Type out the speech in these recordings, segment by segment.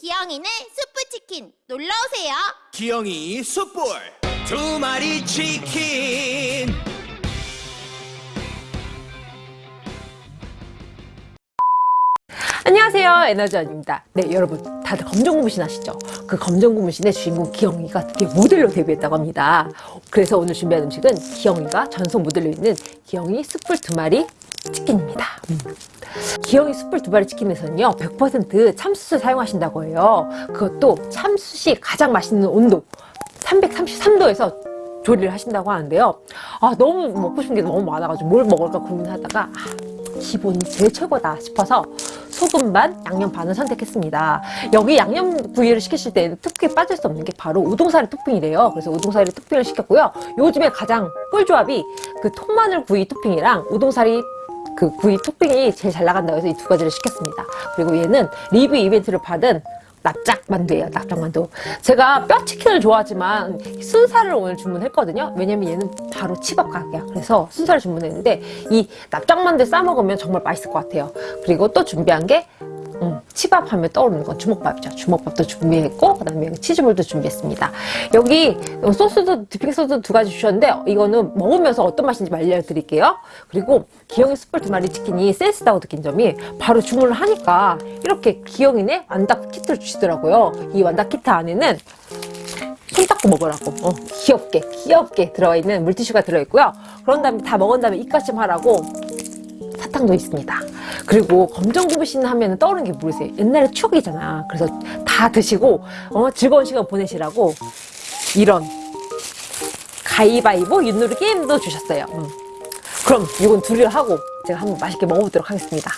기영이네 수프치킨 놀러오세요. 기영이 숯불. 두 마리 치킨. 안녕하세요. 에너지원입니다. 네 여러분 다들 검정고무신 아시죠? 그 검정고무신의 주인공 기영이가 드디어 모델로 데뷔했다고 합니다. 그래서 오늘 준비한 음식은 기영이가 전속 모델로 있는 기영이 숯불 두 마리 치킨입니다 음. 기영이 숯불 두 마리 치킨에서는요 100% 참숯을 사용하신다고 해요 그것도 참숯이 가장 맛있는 온도 333도에서 조리를 하신다고 하는데요 아 너무 먹고 싶은 게 너무 많아가지고 뭘 먹을까 고민하다가 아, 기본이 제일 최고다 싶어서 소금 반, 양념 반을 선택했습니다. 여기 양념 구이를 시키실 때는 특히 빠질 수 없는 게 바로 우동사리 토핑이래요. 그래서 우동사리 토핑을 시켰고요. 요즘에 가장 꿀조합이 그 통마늘 구이 토핑이랑 우동사리 그 구이 토핑이 제일 잘 나간다고 해서 이 두 가지를 시켰습니다. 그리고 얘는 리뷰 이벤트를 받은 납작만두예요 납작만두. 제가 뼈치킨을 좋아하지만 순살을 오늘 주문했거든요. 왜냐면 얘는 바로 치밥 가격이야. 그래서 순살을 주문했는데 이 납작만두 싸먹으면 정말 맛있을 것 같아요. 그리고 또 준비한 게 음, 치밥 하면 떠오르는 건 주먹밥이죠. 주먹밥도 준비했고 그 다음에 치즈볼도 준비했습니다. 여기 소스도 디핑 소스 두 가지 주셨는데 이거는 먹으면서 어떤 맛인지 알려드릴게요. 그리고 기영이 숯불 두 마리 치킨이 센스다고 느낀 점이 바로 주문을 하니까 이렇게 기영이네 완다 키트를 주시더라고요. 이 완다 키트 안에는 손 닦고 먹으라고 어, 귀엽게 귀엽게 들어있는 물티슈가 들어있고요. 그런 다음에 다 먹은 다음에 입가심 하라고 사탕도 있습니다. 그리고 검정고무신 하면 떠오르는 게 모르세요. 옛날에 추억이잖아. 그래서 다 드시고 어, 즐거운 시간 보내시라고 이런 가위바위보 윷놀이 게임도 주셨어요. 음. 그럼 이건 둘이 하고 제가 한번 맛있게 먹어보도록 하겠습니다.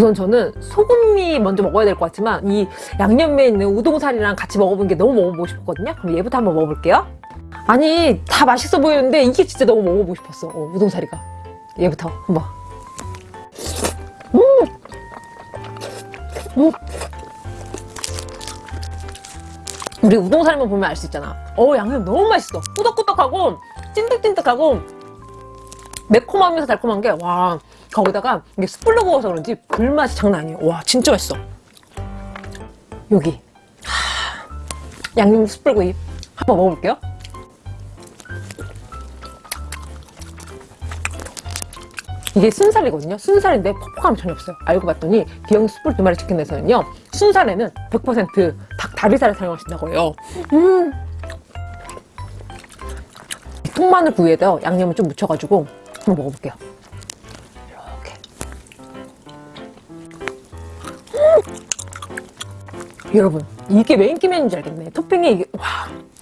우선 저는 소금이 먼저 먹어야 될 것 같지만 이 양념에 있는 우동살이랑 같이 먹어본 게 너무 먹어보고 싶었거든요. 그럼 얘부터 한번 먹어볼게요. 아니 다 맛있어 보이는데 이게 진짜 너무 먹어보고 싶었어. 어, 우동살이가. 얘부터 한번. 음! 음! 우리 우동살만 보면 알 수 있잖아. 어 양념 너무 맛있어. 꾸덕꾸덕하고 찐득찐득하고 매콤하면서 달콤한 게 와 거기다가 이게 숯불로 구워서 그런지 불맛이 장난 아니에요. 와 진짜 맛있어. 여기. 하, 양념 숯불구이 한번 먹어볼게요. 이게 순살이거든요. 순살인데 퍽퍽함이 전혀 없어요. 알고 봤더니 기영 숯불 두 마리 치킨에서는요 순살에는 100% 닭다리살을 사용하신다고 해요. 음. 통마늘 구이에다 양념을 좀 묻혀가지고 한번 먹어볼게요. 여러분 이게 왜 인기맨인지 알겠네. 토핑이 이게, 와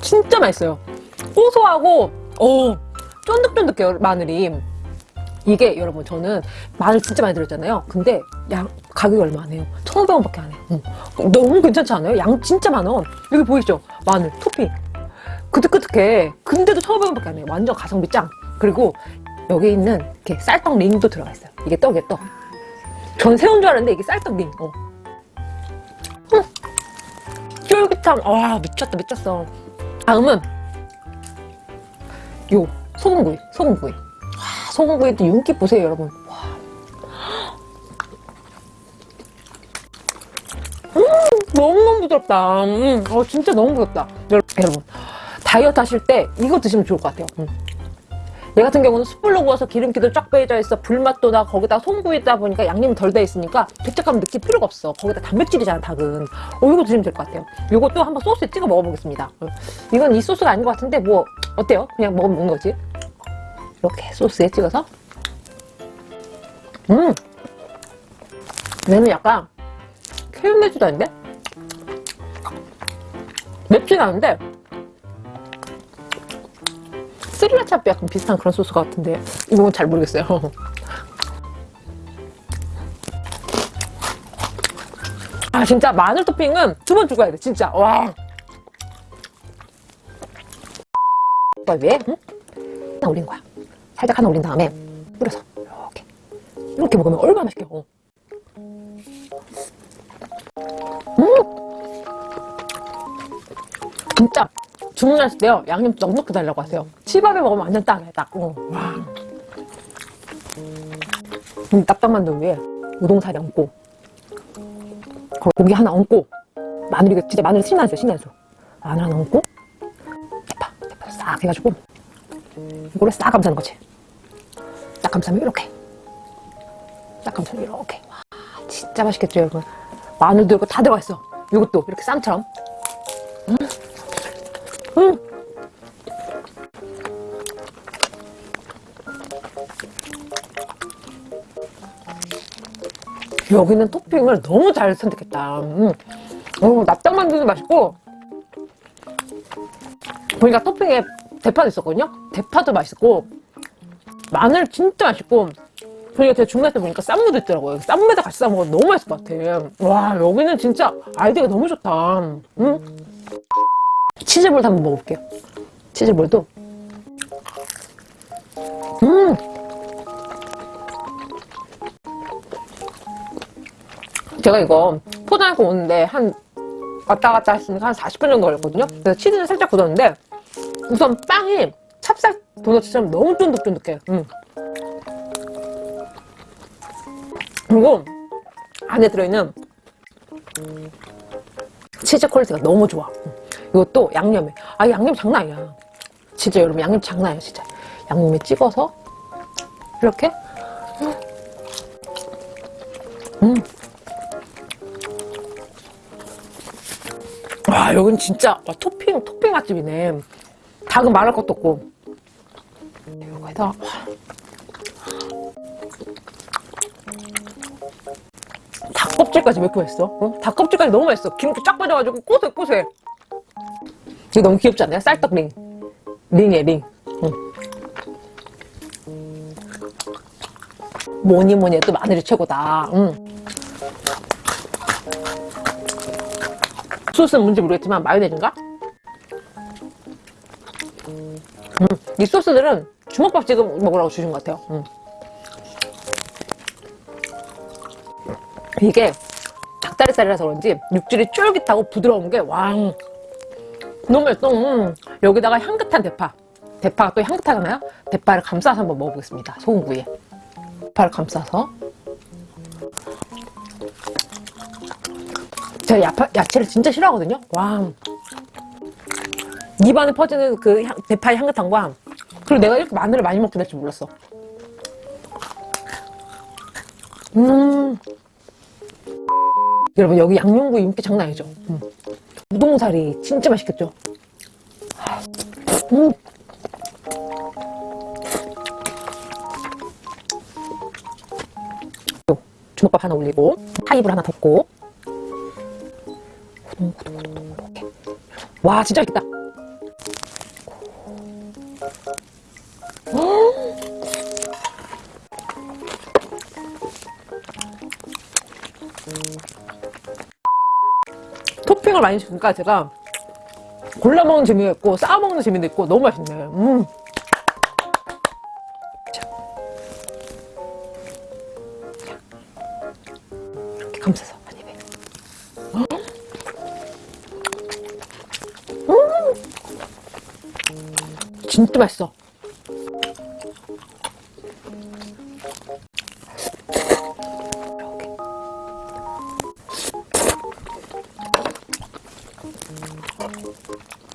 진짜 맛있어요. 고소하고 어 쫀득쫀득해요 마늘이. 이게 여러분 저는 마늘 진짜 많이 들었잖아요. 근데 양 가격이 얼마 안 해요. 1,500원밖에 안 해요. 응. 너무 괜찮지 않아요? 양 진짜 많아. 여기 보이시죠? 마늘 토핑. 그득그득해. 근데도 1,500원밖에 안 해요. 완전 가성비 짱. 그리고 여기 있는 이렇게 쌀떡 링도 들어가 있어요. 이게 떡이에요 떡전 새우인 줄 알았는데 이게 쌀떡 링. 어. 쫄깃함. 와 미쳤다 미쳤어. 다음은 요 소금구이 소금구이. 와, 소금구이도 윤기 보세요 여러분. 와. 음, 너무너무 부드럽다. 음, 어, 진짜 너무 부드럽다. 여러분 다이어트 하실 때 이거 드시면 좋을 것 같아요. 음. 얘 같은 경우는 숯불로 구워서 기름기도 쫙 빼져 있어 불맛도 나. 거기다 송구이다 보니까 양념이 덜 돼 있으니까 죄책감 느낄 필요가 없어. 거기다 단백질이잖아 닭은. 어 이거 드시면 될 것 같아요. 이것도 한번 소스에 찍어 먹어보겠습니다. 어, 이건 이 소스가 아닌 것 같은데 뭐 어때요? 그냥 먹으면 거지? 이렇게 소스에 찍어서? 음! 얘는 약간 캐릭매주도 아닌데? 맵진 않은데 스리라차 약간 비슷한 그런 소스 같은데 이건 잘 모르겠어요 아 진짜 마늘 토핑은 두 번 죽어야 돼 진짜 와 이걸 위에 응? 하나 올린 거야 살짝 하나 올린 다음에 뿌려서 이렇게 이렇게 먹으면 얼마나 맛있게. 어. 주문하실 때요 양념 넉넉히 달라고 하세요. 치밥에 먹으면 완전 딱이야 딱 어. 와. 음, 딱딱만 두 위에 우동사리 얹고 고기 하나 얹고 마늘 이거 진짜 마늘 신나죠 신나죠? 마늘 하나 얹고 대파 대파 싹 해가지고 이거를 싹 감싸는 거지. 싹 감싸면 이렇게. 싹 감싸면 이렇게. 와 진짜 맛있겠죠 여러분 마늘도 이거 다 들어가 있어. 이것도 이렇게 쌈처럼 여기는 토핑을 너무 잘 선택했다. 음. 어, 납작만두도 맛있고 보니까 토핑에 대파도 있었거든요. 대파도 맛있고 마늘 진짜 맛있고 보니까 제가 중간에 보니까 쌈무도 있더라고요. 쌈무에다 같이 싸먹으면 너무 맛있을 것 같아. 와 여기는 진짜 아이디어가 너무 좋다. 음. 치즈볼도 한번 먹어볼게요. 치즈볼도. 음! 제가 이거 포장해서 오는데 한 왔다 갔다 했으니까 한 40분 정도 걸렸거든요. 그래서 치즈는 살짝 굳었는데 우선 빵이 찹쌀 도넛처럼 너무 쫀득쫀득해. 음. 그리고 안에 들어있는 치즈 quality가 너무 좋아. 음. 이것도 양념에. 아, 양념 장난 아니야. 진짜 여러분, 양념 장난 아니야, 진짜. 양념에 찍어서, 이렇게. 음. 와, 여긴 진짜, 와, 토핑, 토핑 맛집이네. 닭은 말할 것도 없고. 와. 닭껍질까지 맛있어? 어? 닭껍질까지 너무 맛있어. 기름기 쫙 빠져가지고 고소해. 이거 너무 귀엽지 않나요? 쌀떡 링. 링이에요, 링. 응. 뭐니 뭐니 해도 마늘이 최고다. 응. 소스는 뭔지 모르겠지만 마요네즈인가? 음, 이 소스들은 주먹밥 지금 먹으라고 주신 것 같아요. 음. 이게 닭다리살이라서 그런지 육질이 쫄깃하고 부드러운 게 왕. 너무 맛있어. 음. 여기다가 향긋한 대파. 대파가 또 향긋하잖아요? 대파를 감싸서 한번 먹어보겠습니다. 소금구이에. 대파를 감싸서. 제가 야파, 야채를 진짜 싫어하거든요? 와. 입안에 퍼지는 그 향, 대파의 향긋함과 그리고 내가 이렇게 마늘을 많이 먹게 될 줄 몰랐어. 음. 여러분 여기 양념구이 인기 장난 아니죠? 음. 우동사리 진짜 맛있겠죠? 음. 또 주먹밥 하나 올리고 하이볼 하나 덮고 후동후동후동 이렇게 와 진짜 맛있겠다 토핑을 많이 주니까 제가 골라 먹는 재미가 있고 싸 먹는 재미도 있고 너무 맛있네. 음. 자. 이렇게 감싸서 진짜 맛있어. 이렇게.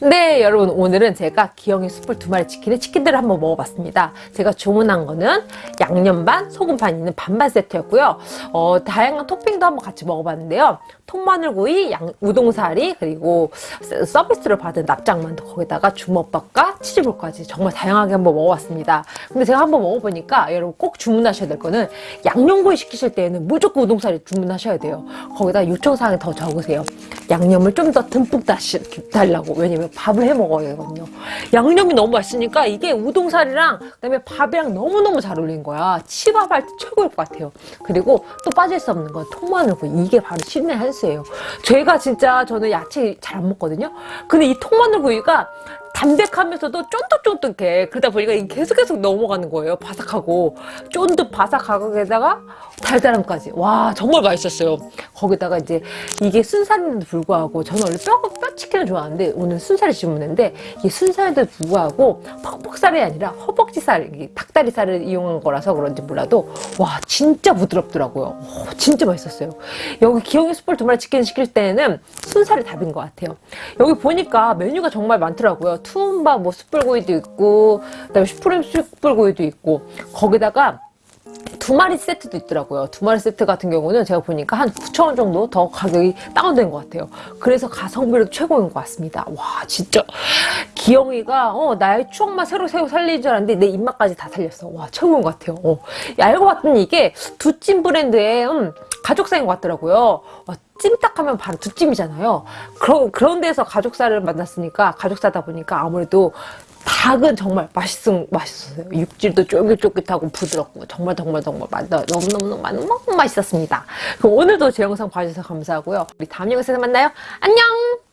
네, 여러분 오늘은 제가 기영이 숯불 두 마리 치킨에 치킨들을 한번 먹어봤습니다. 제가 주문한 거는 양념 반, 소금 반 있는 반반 세트였고요. 어, 다양한 토핑도 한번 같이 먹어봤는데요. 통마늘구이, 양, 우동사리, 그리고 서- 서비스를 받은 납작만두 거기다가 주먹밥과 치즈볼까지 정말 다양하게 한번 먹어봤습니다. 근데 제가 한번 먹어보니까 여러분 꼭 주문하셔야 될 거는 양념구이 시키실 때에는 무조건 우동사리 주문하셔야 돼요. 거기다 요청사항이 더 적으세요. 양념을 좀 더 듬뿍 다시 달라고. 왜냐면 밥을 해 먹어야 되거든요. 양념이 너무 맛있으니까 이게 우동살이랑 그다음에 밥이랑 너무너무 잘 어울리는 거야. 치밥 할 때 최고일 것 같아요. 그리고 또 빠질 수 없는 건 통마늘구이. 이게 바로 신의 한 수예요. 제가 진짜 저는 야채 잘 안 먹거든요. 근데 이 통마늘구이가 담백하면서도 쫀득쫀득해. 그러다 보니까 계속 계속 넘어가는 거예요. 바삭하고 쫀득 바삭하게다가 달달함까지. 와 정말 맛있었어요. 거기다가 이제 이게 순살인데도 불구하고 저는 원래 뼈, 뼈치킨을 좋아하는데 오늘 순살을 주문했는데 이게 순살에도 불구하고 퍽퍽살이 아니라 허벅지살, 닭다리살을 이용한 거라서 그런지 몰라도 와 진짜 부드럽더라고요. 오, 진짜 맛있었어요. 여기 기영이 숯불 두 마리 치킨 시킬 때는 순살이 답인 것 같아요. 여기 보니까 메뉴가 정말 많더라고요. 투움바 뭐 숯불구이도 있고 그다음에 슈프림 숯불구이도 있고 거기다가 두 마리 세트도 있더라고요. 두 마리 세트 같은 경우는 제가 보니까 한 9,000원 정도 더 가격이 다운된 것 같아요. 그래서 가성비도 최고인 것 같습니다. 와, 진짜. 기영이가, 어, 나의 추억만 새로 새로 살리는 줄 알았는데 내 입맛까지 다 살렸어. 와, 최고인 것 같아요. 어. 알고 봤더니 이게 두찜 브랜드의, 음, 가족사인 것 같더라고요. 와, 찜닭하면 바로 두찜이잖아요. 그런, 그런 데서 가족살을 만났으니까, 가족사다 보니까 아무래도 닭은 정말 맛있음, 맛있었어요. 육질도 쫄깃쫄깃하고 부드럽고 정말 정말 정말 맛, 너무너무 너무 너무 맛있었습니다. 그럼 오늘도 제 영상 봐주셔서 감사하고요. 우리 다음 영상에서 만나요. 안녕!